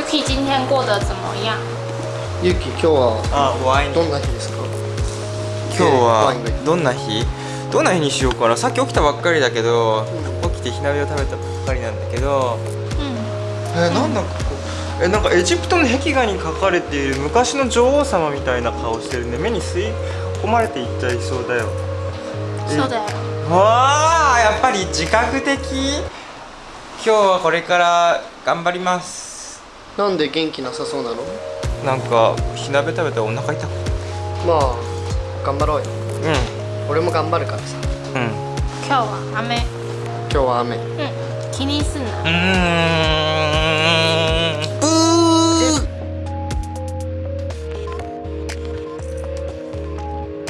Yuki 今天过得怎么样？ゆき今日はあワインどんな日ですか今日はどんな日どんな日にしようかなさっき起きたばっかりだけど、起きて火鍋を食べたばっかりなんだけど，えなんだここえなんかエジプトの壁画に描かれている昔の女王様みたいな顔してるね目に吸い込まれていっちゃいそうだよそうだよ。わあやっぱり自覚的今日はこれから頑張りますなんで元気なさそうなの？なんか火鍋食べてお腹痛く。まあ頑張ろうよ。う俺も頑張るからさ。んうん。今日は雨。今日は雨。うん、気にすんな。うーん